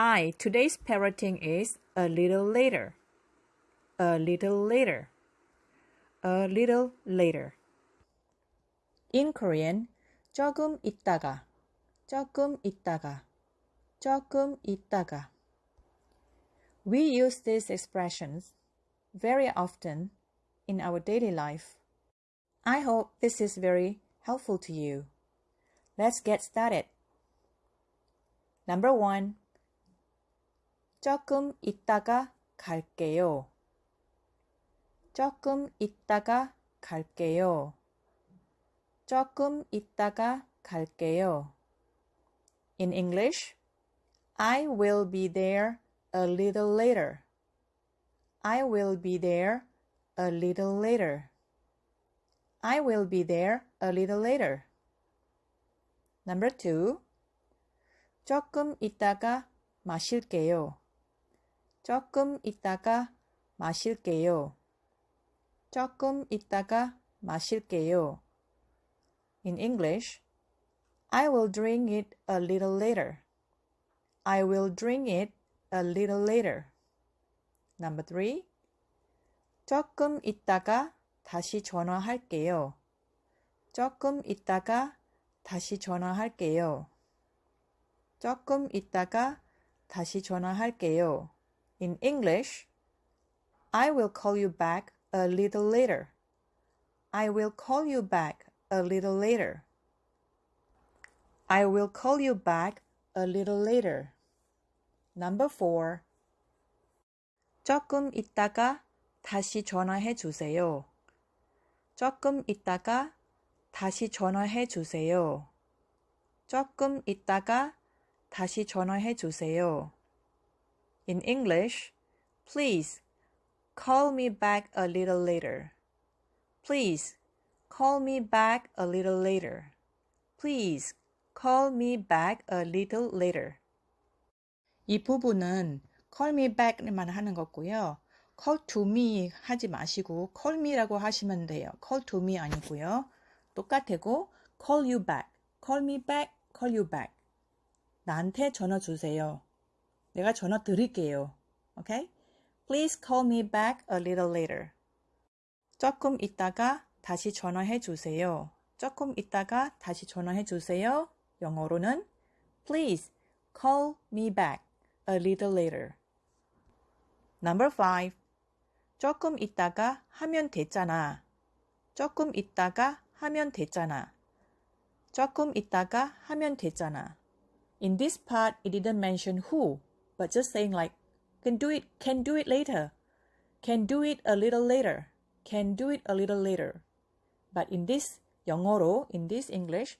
Hi, today's parroting is a little later. A little later. A little later. In Korean, 조금 있다가, 조금 있다가, 조금 있다가. We use these expressions very often in our daily life. I hope this is very helpful to you. Let's get started. Number one. 조금 있다가 갈게요. 조금 있다가 갈게요. 조금 있다가 갈게요. In English, I will be there a little later. I will be there a little later. I will be there a little later. Number two. 조금 있다가 마실게요. 조금 있다가 마실게요. 조금 있다가 마실게요. In English, I will drink it a little later. I will drink it a little later. Number three. 조금 있다가 다시 전화할게요. 조금 있다가 다시 전화할게요. 조금 있다가 다시 전화할게요. In English, I will call you back a little later. I will call you back a little later. I will call you back a little later. Number four. 조금 있다가 다시 전화해 주세요. 조금 있다가 다시 전화해 주세요. 조금 있다가 다시 전화해 주세요. In English, please call me back a little later. Please call me back a little later. Please call me back a little later. 이 부분은 call me back만 하는 거고요. call to me 하지 마시고 call me라고 하시면 돼요. call to me 아니고요. 똑같고 call you back, call me back, call you back. 나한테 전화 주세요. 내가 전화 드릴게요. Okay? Please call me back a little later. 조금 있다가 다시 전화해 주세요. 조금 있다가 다시 전화해 주세요. 영어로는 Please call me back a little later. Number 5. 조금 있다가 하면 됐잖아. 조금 있다가 하면 됐잖아. 조금 있다가 하면 됐잖아. In this part, it didn't mention who, but just saying like, can do it, can do it later, can do it a little later, can do it a little later. But in this 영어로, in this English,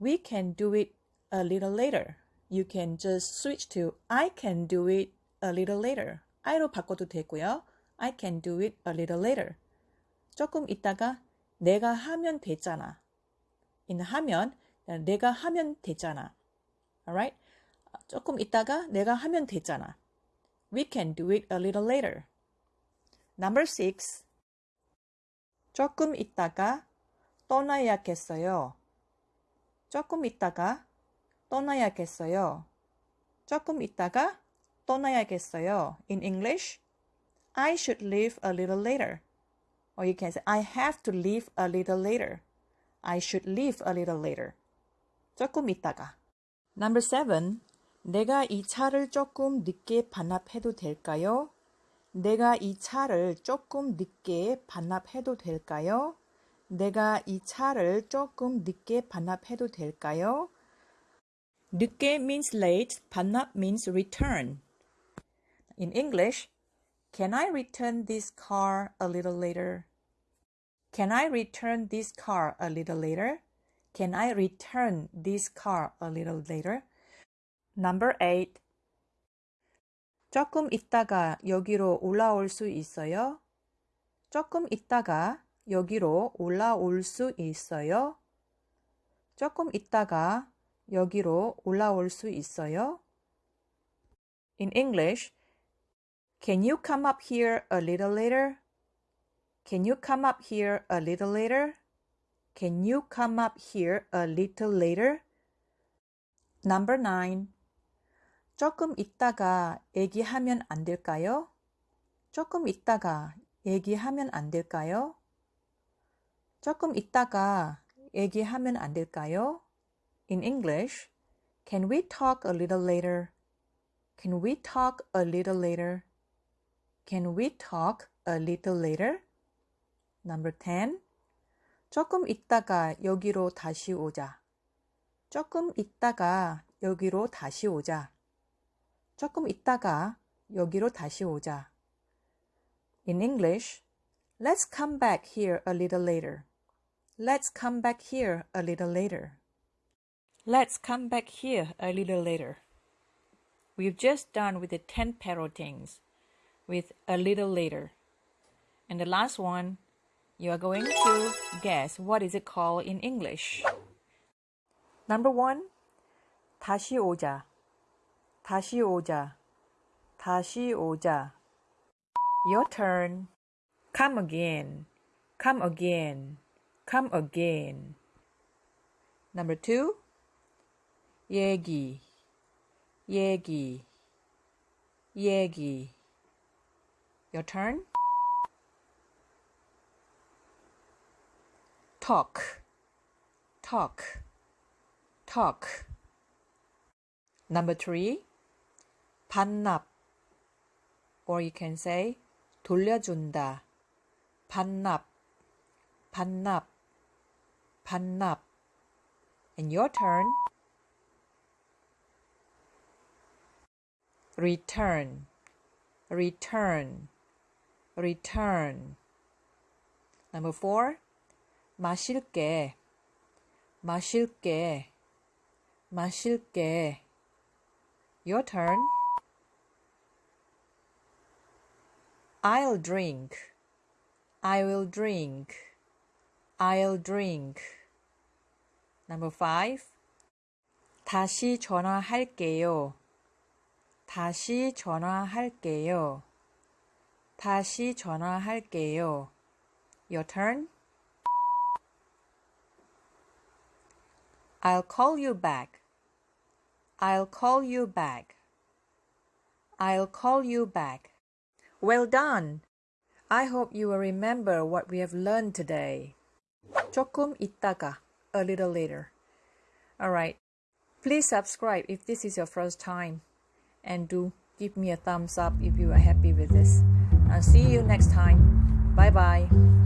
we can do it a little later. You can just switch to I can do it a little later. I로 바꿔도 되고요. I can do it a little later. 조금 있다가 내가 하면 되잖아. in 하면 내가 하면 되잖아. Alright? 조금 있다가 내가 하면 되잖아. We can do it a little later. Number six. 조금 있다가 떠나야겠어요. 조금 있다가 떠나야겠어요. 조금 있다가 떠나야겠어요. In English, I should leave a little later. Or you can say, I have to leave a little later. I should leave a little later. 조금 있다가. Number seven. 내가 이 차를 조금 늦게 반납해도 될까요? 내가 이 차를 조금 늦게 반납해도 될까요? 내가 이 차를 조금 늦게 반납해도 될까요? 늦게 means late, 반납 means return. In English, can I return this car a little later? Can I return this car a little later? Can I return this car a little later? Number 8. 조금 있다가 여기로 올라올 수 있어요? 조금 있다가 여기로 올라올 수 있어요? 조금 있다가 여기로 올라올 수 있어요? In English, can you come up here a little later? Can you come up here a little later? Can you come up here a little later? Number 9. 조금 있다가 얘기하면 안 될까요? 조금 있다가 얘기하면 안 될까요? 조금 있다가 얘기하면 안 될까요? In English, can we talk a little later? Can we talk a little later? Can we talk a little later? Number 10. 조금 있다가 여기로 다시 오자. 조금 있다가 여기로 다시 오자. 조금 있다가 여기로 다시 오자. In English, let's come back here a little later. Let's come back here a little later. Let's come back here a little later. We've just done with the 10 parrotings with a little later. And the last one, you are going to guess what is it called in English. Number one, 다시 오자. 다시 오자. 다시 오자. Your turn. Come again. Come again. Come again. Number two, 얘기. 얘기. 얘기. Your turn. talk, talk, talk. Number three, 반납, or you can say 돌려준다, 반납, 반납, 반납. And your turn. return, return, return. Number four, 마실게, 마실게, 마실게. Your turn. I'll drink. I will drink. I'll drink. Number five. 다시 전화할게요. 다시 전화할게요. 다시 전화할게요. Your turn. I'll call you back. I'll call you back. I'll call you back. Well done. I hope you will remember what we have learned today. 조금 있다가, a little later. Alright. Please subscribe if this is your first time. And do give me a thumbs up if you are happy with this. I'll see you next time. Bye bye.